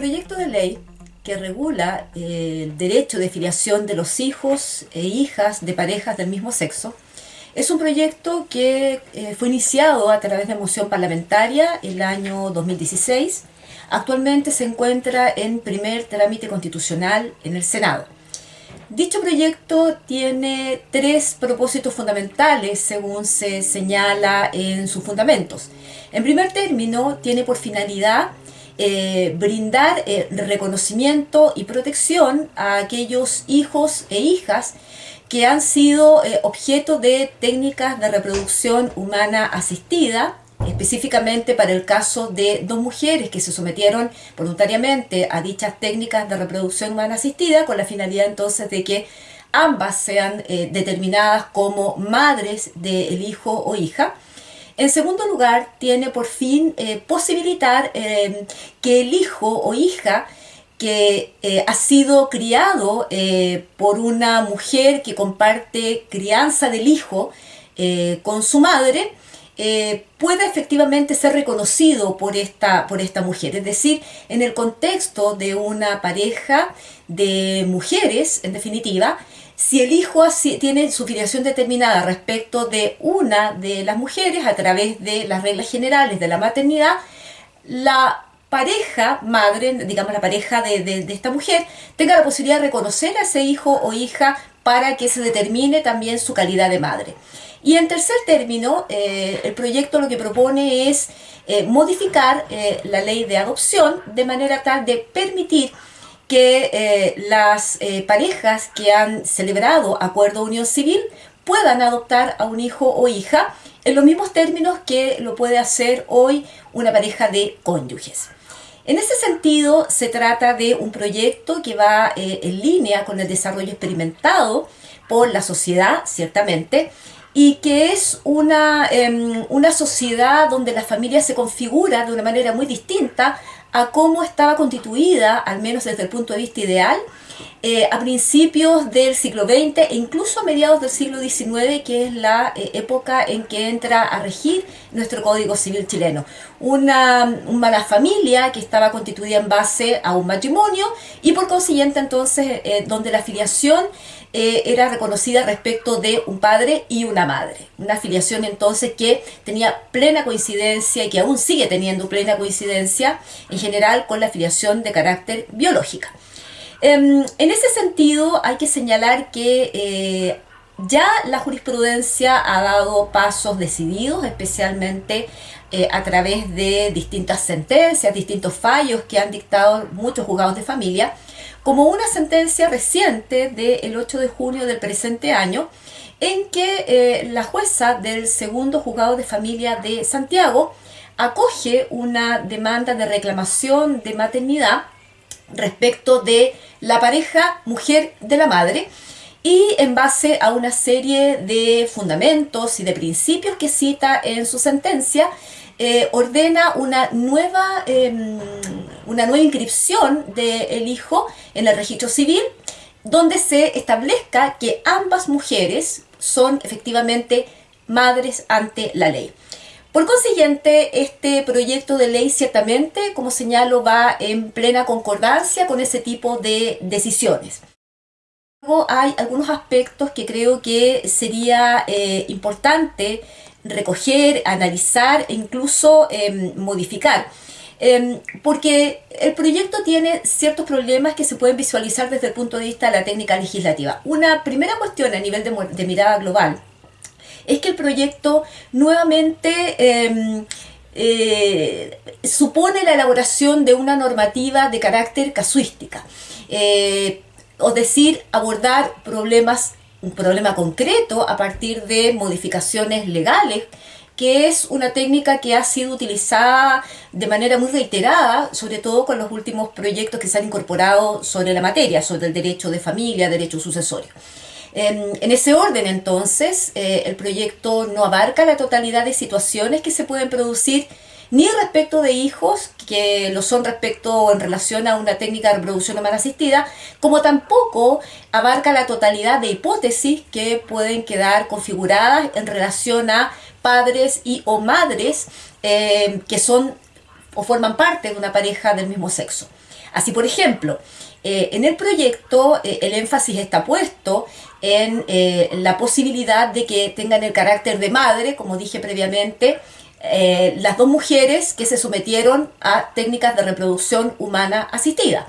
proyecto de ley que regula eh, el derecho de filiación de los hijos e hijas de parejas del mismo sexo es un proyecto que eh, fue iniciado a través de moción parlamentaria el año 2016. Actualmente se encuentra en primer trámite constitucional en el Senado. Dicho proyecto tiene tres propósitos fundamentales según se señala en sus fundamentos. En primer término, tiene por finalidad eh, brindar eh, reconocimiento y protección a aquellos hijos e hijas que han sido eh, objeto de técnicas de reproducción humana asistida, específicamente para el caso de dos mujeres que se sometieron voluntariamente a dichas técnicas de reproducción humana asistida, con la finalidad entonces de que ambas sean determinadas como madres del hijo o hija. En segundo lugar, tiene por fin eh, posibilitar eh, que el hijo o hija que eh, ha sido criado por una mujer que comparte crianza del hijo con su madre, pueda efectivamente ser reconocido por esta, por esta mujer. Es decir, en el contexto de una pareja de mujeres, en definitiva, si el hijo tiene su filiación determinada respecto de una de las mujeres a través de las reglas generales de la maternidad, la pareja madre, digamos la pareja de, esta mujer, tenga la posibilidad de reconocer a ese hijo o hija para que se determine también su calidad de madre. Y en tercer término, eh, el proyecto lo que propone es eh, modificar eh, la ley de adopción de manera tal de permitir que eh, las eh, parejas que han celebrado acuerdo de unión civil puedan adoptar a un hijo o hija en los mismos términos que lo puede hacer hoy una pareja de cónyuges. En ese sentido, se trata de un proyecto que va eh, en línea con el desarrollo experimentado por la sociedad, ciertamente, y que es una, em, una sociedad donde la familia se configura de una manera muy distinta a cómo estaba constituida, al menos desde el punto de vista ideal, eh, a principios del siglo XX e incluso a mediados del siglo XIX, que es la eh, época en que entra a regir nuestro Código Civil chileno. Una, una familia que estaba constituida en base a un matrimonio y por consiguiente entonces eh, donde la filiación era reconocida respecto de un padre y una madre. Una filiación entonces que tenía plena coincidencia y que aún sigue teniendo plena coincidencia en general con la filiación de carácter biológica. Em, en ese sentido hay que señalar que eh, ya la jurisprudencia ha dado pasos decididos, especialmente eh, a través de distintas sentencias, distintos fallos que han dictado muchos juzgados de familia, como una sentencia reciente del 8 de junio del presente año, en que eh, la jueza del segundo juzgado de familia de Santiago acoge una demanda de reclamación de maternidad respecto de la pareja mujer de la madre y en base a una serie de fundamentos y de principios que cita en su sentencia, eh, ordena una nueva, em, una nueva inscripción del hijo en el registro civil, donde se establezca que ambas mujeres son efectivamente madres ante la ley. Por consiguiente, este proyecto de ley ciertamente, como señalo, va en plena concordancia con ese tipo de decisiones. Luego hay algunos aspectos que creo que sería eh, importante recoger, analizar e incluso em, modificar. Em, porque el proyecto tiene ciertos problemas que se pueden visualizar desde el punto de vista de la técnica legislativa. Una primera cuestión a nivel de mirada global es que el proyecto nuevamente em, eh, supone la elaboración de una normativa de carácter casuística, eh, o decir, abordar problemas, un problema concreto a partir de modificaciones legales que es una técnica que ha sido utilizada de manera muy reiterada, sobre todo con los últimos proyectos que se han incorporado sobre la materia, sobre el derecho de familia, derecho sucesorio. En, ese orden, entonces, eh, el proyecto no abarca la totalidad de situaciones que se pueden producir ni respecto de hijos, que lo son respecto o en relación a una técnica de reproducción humana asistida, como tampoco abarca la totalidad de hipótesis que pueden quedar configuradas en relación a padres y o madres eh, que son o forman parte de una pareja del mismo sexo. Así, por ejemplo, eh, en el proyecto eh, el énfasis está puesto en eh, la posibilidad de que tengan el carácter de madre, como dije previamente, las dos mujeres que se sometieron a técnicas de reproducción humana asistida.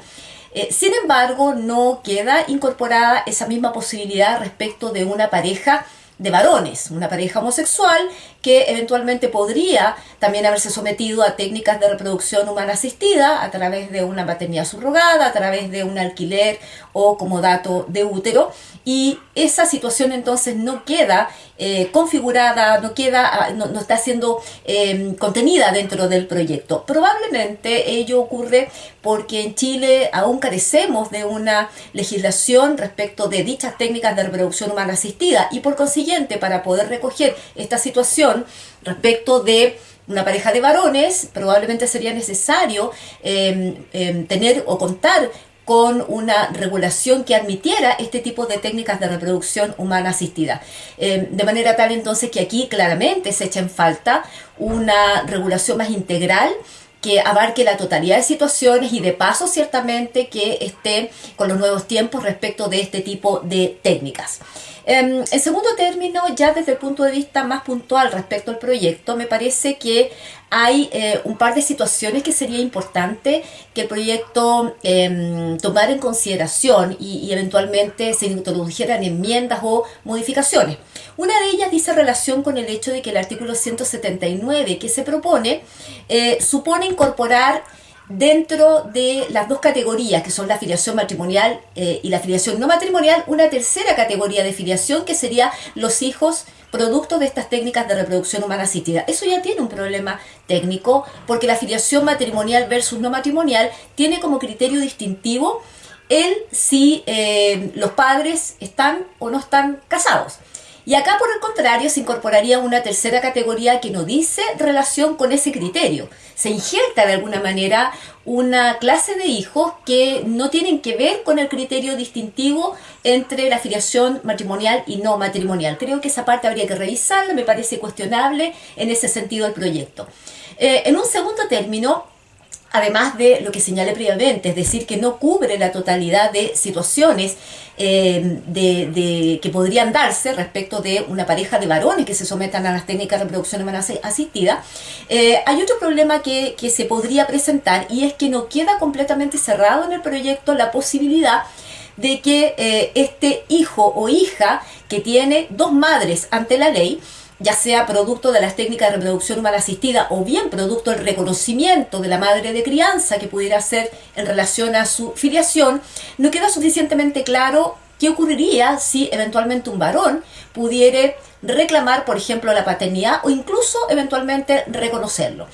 sin embargo, no queda incorporada esa misma posibilidad respecto de una pareja de varones, una pareja homosexual que eventualmente podría también haberse sometido a técnicas de reproducción humana asistida a través de una maternidad subrogada, a través de un alquiler o como dato de útero y esa situación entonces no queda eh, configurada, no queda, ah, no, está siendo em, contenida dentro del proyecto. Probablemente ello ocurre porque en Chile aún carecemos de una legislación respecto de dichas técnicas de reproducción humana asistida y por consiguiente para poder recoger esta situación respecto de una pareja de varones, probablemente sería necesario em, em, tener o contar con una regulación que admitiera este tipo de técnicas de reproducción humana asistida. Eh, de manera tal entonces que aquí claramente se echa en falta una regulación más integral que abarque la totalidad de situaciones y de paso ciertamente que esté con los nuevos tiempos respecto de este tipo de técnicas. Em, en segundo término, ya desde el punto de vista más puntual respecto al proyecto, me parece que hay eh, un par de situaciones que sería importante que el proyecto eh, tomara en consideración y, eventualmente se introdujeran enmiendas o modificaciones. Una de ellas dice relación con el hecho de que el artículo 179 que se propone eh, supone incorporar dentro de las dos categorías, que son la filiación matrimonial eh, y la filiación no matrimonial, una tercera categoría de filiación que sería los hijos producto de estas técnicas de reproducción humana asistida. Eso ya tiene un problema técnico porque la filiación matrimonial versus no matrimonial tiene como criterio distintivo el si eh, los padres están o no están casados. Y acá, por el contrario, se incorporaría una tercera categoría que no dice relación con ese criterio. Se injerta de alguna manera una clase de hijos que no tienen que ver con el criterio distintivo entre la afiliación matrimonial y no matrimonial. Creo que esa parte habría que revisarla, me parece cuestionable en ese sentido el proyecto. Eh, en un segundo término, además de lo que señalé previamente, es decir, que no cubre la totalidad de situaciones eh, de, que podrían darse respecto de una pareja de varones que se sometan a las técnicas de reproducción humana asistida, eh, hay otro problema que, se podría presentar y es que no queda completamente cerrado en el proyecto la posibilidad de que eh, este hijo o hija que tiene dos madres ante la ley, ya sea producto de las técnicas de reproducción humana asistida o bien producto del reconocimiento de la madre de crianza que pudiera ser en relación a su filiación, no queda suficientemente claro qué ocurriría si eventualmente un varón pudiera reclamar, por ejemplo, la paternidad o incluso eventualmente reconocerlo.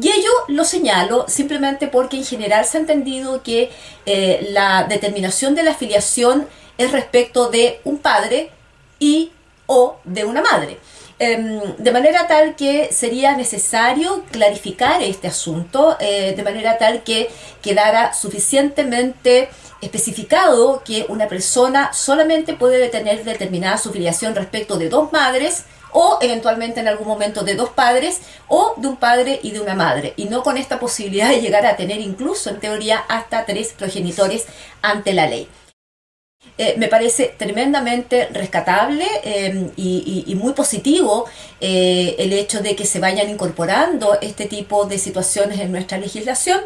Y ello lo señalo simplemente porque en general se ha entendido que eh, la determinación de la filiación es respecto de un padre y o de una madre. Em, de manera tal que sería necesario clarificar este asunto, eh, de manera tal que quedara suficientemente especificado que una persona solamente puede tener determinada su filiación respecto de dos madres o eventualmente en algún momento de dos padres o de un padre y de una madre y no con esta posibilidad de llegar a tener incluso en teoría hasta tres progenitores ante la ley. Eh, me parece tremendamente rescatable em, y, muy positivo eh, el hecho de que se vayan incorporando este tipo de situaciones en nuestra legislación.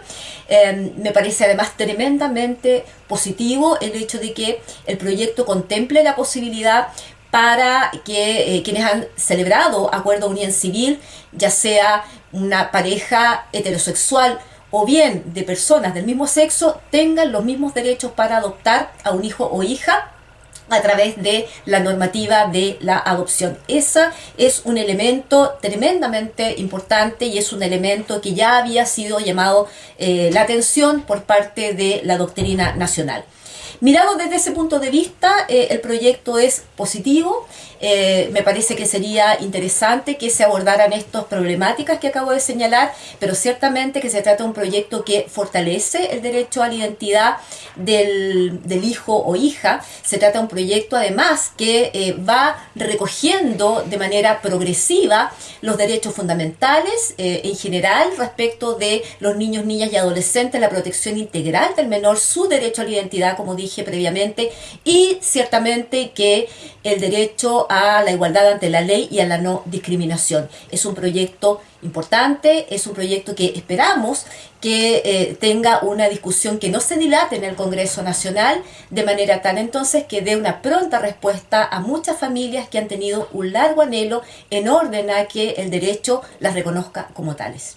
Em, me parece además tremendamente positivo el hecho de que el proyecto contemple la posibilidad para que eh, quienes han celebrado acuerdo de unión civil, ya sea una pareja heterosexual o bien de personas del mismo sexo tengan los mismos derechos para adoptar a un hijo o hija a través de la normativa de la adopción. Ese es un elemento tremendamente importante y es un elemento que ya había sido llamado eh, la atención por parte de la doctrina nacional. Mirado desde ese punto de vista, eh, el proyecto es positivo. Eh, me parece que sería interesante que se abordaran estas problemáticas que acabo de señalar, pero ciertamente que se trata de un proyecto que fortalece el derecho a la identidad del, hijo o hija. Se trata de un proyecto además que eh, va recogiendo de manera progresiva los derechos fundamentales en general respecto de los niños, niñas y adolescentes, la protección integral del menor, su derecho a la identidad, como dije previamente, y ciertamente que el derecho a la igualdad ante la ley y a la no discriminación. Es un proyecto importante, es un proyecto que esperamos que eh, tenga una discusión que no se dilate en el Congreso Nacional, de manera tal entonces que dé una pronta respuesta a muchas familias que han tenido un largo anhelo en orden a que el derecho las reconozca como tales.